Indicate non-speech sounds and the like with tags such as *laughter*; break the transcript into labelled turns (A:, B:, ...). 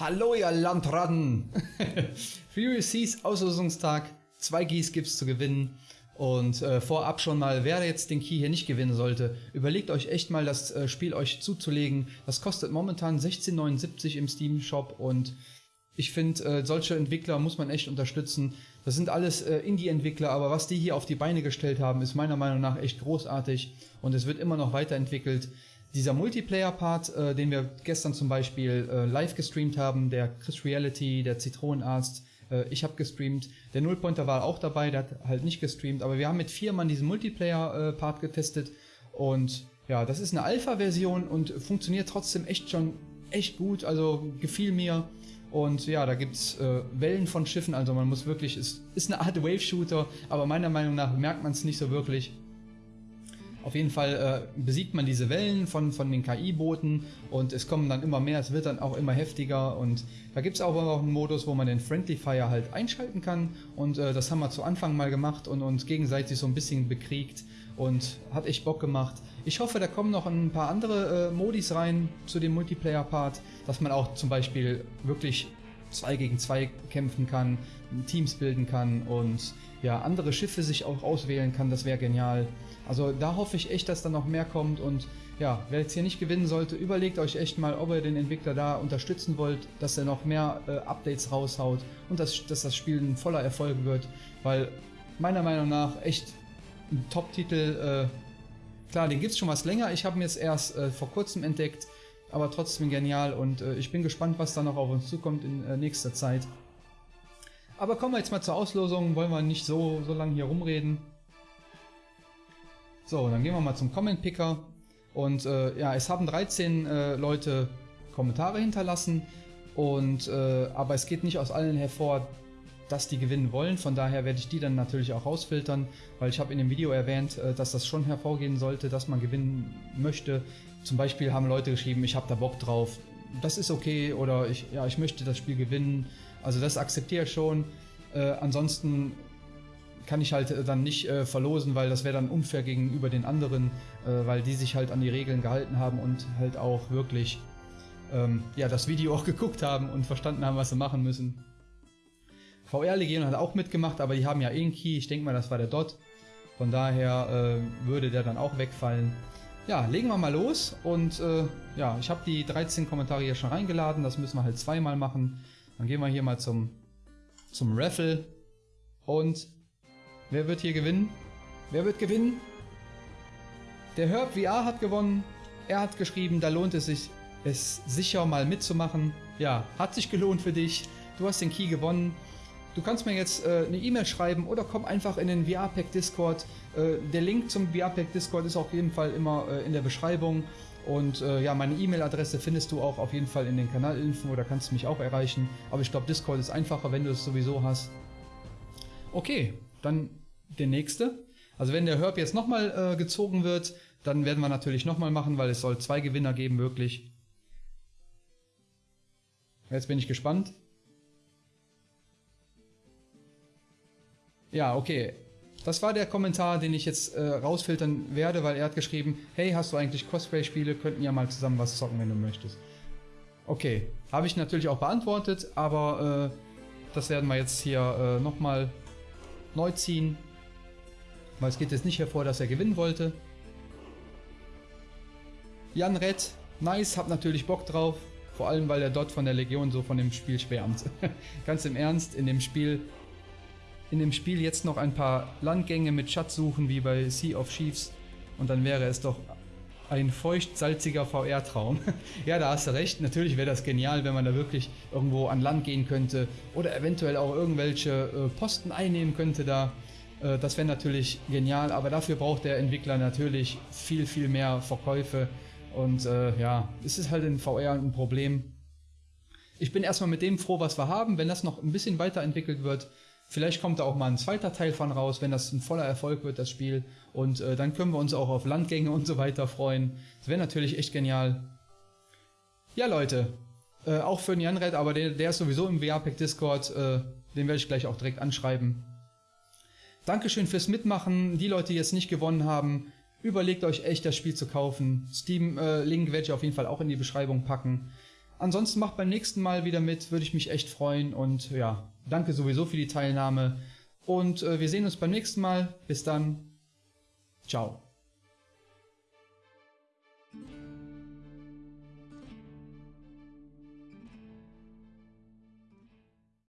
A: Hallo ihr Landratten! *laughs* Furious Seas Auslosungstag. Zwei Keys gibt's zu gewinnen. Und äh, vorab schon mal, wer jetzt den Key hier nicht gewinnen sollte, überlegt euch echt mal das äh, Spiel euch zuzulegen. Das kostet momentan 16,79 im Steam Shop und ich finde, äh, solche Entwickler muss man echt unterstützen. Das sind alles äh, Indie-Entwickler, aber was die hier auf die Beine gestellt haben, ist meiner Meinung nach echt großartig und es wird immer noch weiterentwickelt. Dieser Multiplayer-Part, äh, den wir gestern zum Beispiel äh, live gestreamt haben, der Chris Reality, der Zitronenarzt, äh, ich habe gestreamt, der Nullpointer war auch dabei, der hat halt nicht gestreamt, aber wir haben mit vier Mann diesen Multiplayer-Part getestet. Und ja, das ist eine Alpha-Version und funktioniert trotzdem echt schon echt gut, also gefiel mir. Und ja, da gibt's äh, Wellen von Schiffen, also man muss wirklich, es ist eine Art Wave-Shooter, aber meiner Meinung nach merkt man es nicht so wirklich. Auf jeden Fall äh, besiegt man diese Wellen von, von den KI-Booten und es kommen dann immer mehr, es wird dann auch immer heftiger und da gibt es auch noch einen Modus, wo man den Friendly Fire halt einschalten kann und äh, das haben wir zu Anfang mal gemacht und uns gegenseitig so ein bisschen bekriegt und hat echt Bock gemacht. Ich hoffe, da kommen noch ein paar andere äh, Modis rein zu dem Multiplayer-Part, dass man auch zum Beispiel wirklich 2 gegen 2 kämpfen kann, Teams bilden kann und ja, andere Schiffe sich auch auswählen kann, das wäre genial. Also da hoffe ich echt, dass da noch mehr kommt und ja, wer jetzt hier nicht gewinnen sollte, überlegt euch echt mal, ob ihr den Entwickler da unterstützen wollt, dass er noch mehr äh, Updates raushaut und dass, dass das Spiel ein voller Erfolg wird, weil meiner Meinung nach echt ein Top-Titel, äh, klar, den gibt es schon was länger, ich habe ihn jetzt erst äh, vor kurzem entdeckt, aber trotzdem genial und äh, ich bin gespannt, was da noch auf uns zukommt in äh, nächster Zeit. Aber kommen wir jetzt mal zur Auslosung, wollen wir nicht so, so lange hier rumreden. So, dann gehen wir mal zum Comment Picker. Und äh, ja, es haben 13 äh, Leute Kommentare hinterlassen. Und, äh, aber es geht nicht aus allen hervor, dass die gewinnen wollen. Von daher werde ich die dann natürlich auch rausfiltern, weil ich habe in dem Video erwähnt, äh, dass das schon hervorgehen sollte, dass man gewinnen möchte. Zum Beispiel haben Leute geschrieben, ich habe da Bock drauf. Das ist okay oder ich, ja, ich möchte das Spiel gewinnen also das akzeptiere ich schon. Äh, ansonsten kann ich halt äh, dann nicht äh, verlosen, weil das wäre dann unfair gegenüber den anderen, äh, weil die sich halt an die Regeln gehalten haben und halt auch wirklich ähm, ja, das Video *laughs* auch geguckt haben und verstanden haben, was sie machen müssen. VR Legion hat auch mitgemacht, aber die haben ja eh Key. Ich denke mal, das war der Dot. Von daher äh, würde der dann auch wegfallen. Ja, legen wir mal los und äh, ja, ich habe die 13 Kommentare hier schon reingeladen. Das müssen wir halt zweimal machen. Dann gehen wir hier mal zum, zum Raffle. Und wer wird hier gewinnen? Wer wird gewinnen? Der Herb VR hat gewonnen. Er hat geschrieben, da lohnt es sich, es sicher mal mitzumachen. Ja, hat sich gelohnt für dich. Du hast den Key gewonnen. Du kannst mir jetzt äh, eine E-Mail schreiben oder komm einfach in den VR-Pack Discord. Äh, der Link zum VR-Pack Discord ist auf jeden Fall immer äh, in der Beschreibung. Und äh, ja, meine E-Mail-Adresse findest du auch auf jeden Fall in den Kanalinfo, da kannst du mich auch erreichen. Aber ich glaube, Discord ist einfacher, wenn du es sowieso hast. Okay, dann der nächste. Also wenn der Herb jetzt nochmal äh, gezogen wird, dann werden wir natürlich nochmal machen, weil es soll zwei Gewinner geben, wirklich. Jetzt bin ich gespannt. Ja, okay. Das war der Kommentar, den ich jetzt äh, rausfiltern werde, weil er hat geschrieben, hey, hast du eigentlich Cosplay-Spiele? Könnten ja mal zusammen was zocken, wenn du möchtest. Okay, habe ich natürlich auch beantwortet, aber äh, das werden wir jetzt hier äh, nochmal neu ziehen, weil es geht jetzt nicht hervor, dass er gewinnen wollte. Jan Rett, nice, hab natürlich Bock drauf. Vor allem, weil er dort von der Legion so von dem Spiel schwärmt. *laughs* Ganz im Ernst, in dem Spiel in dem Spiel jetzt noch ein paar Landgänge mit Schatz suchen, wie bei Sea of Chiefs. Und dann wäre es doch ein feucht-salziger VR-Traum. *laughs* ja, da hast du recht. Natürlich wäre das genial, wenn man da wirklich irgendwo an Land gehen könnte oder eventuell auch irgendwelche äh, Posten einnehmen könnte da. Äh, das wäre natürlich genial, aber dafür braucht der Entwickler natürlich viel, viel mehr Verkäufe. Und äh, ja, es ist halt in VR ein Problem. Ich bin erstmal mit dem froh, was wir haben. Wenn das noch ein bisschen weiterentwickelt wird, Vielleicht kommt da auch mal ein zweiter Teil von raus, wenn das ein voller Erfolg wird, das Spiel. Und äh, dann können wir uns auch auf Landgänge *laughs* und so weiter freuen. Das wäre natürlich echt genial. Ja, Leute. Äh, auch für den Janred, aber der, der, ist sowieso im VR-Pack Discord. Äh, den werde ich gleich auch direkt anschreiben. Dankeschön fürs Mitmachen. Die Leute, die jetzt nicht gewonnen haben, überlegt euch echt, das Spiel zu kaufen. Steam-Link äh, werde ich auf jeden Fall auch in die Beschreibung packen. Ansonsten macht beim nächsten Mal wieder mit, würde ich mich echt freuen. Und ja, danke sowieso für die Teilnahme. Und äh, wir sehen uns beim nächsten Mal. Bis dann. Ciao.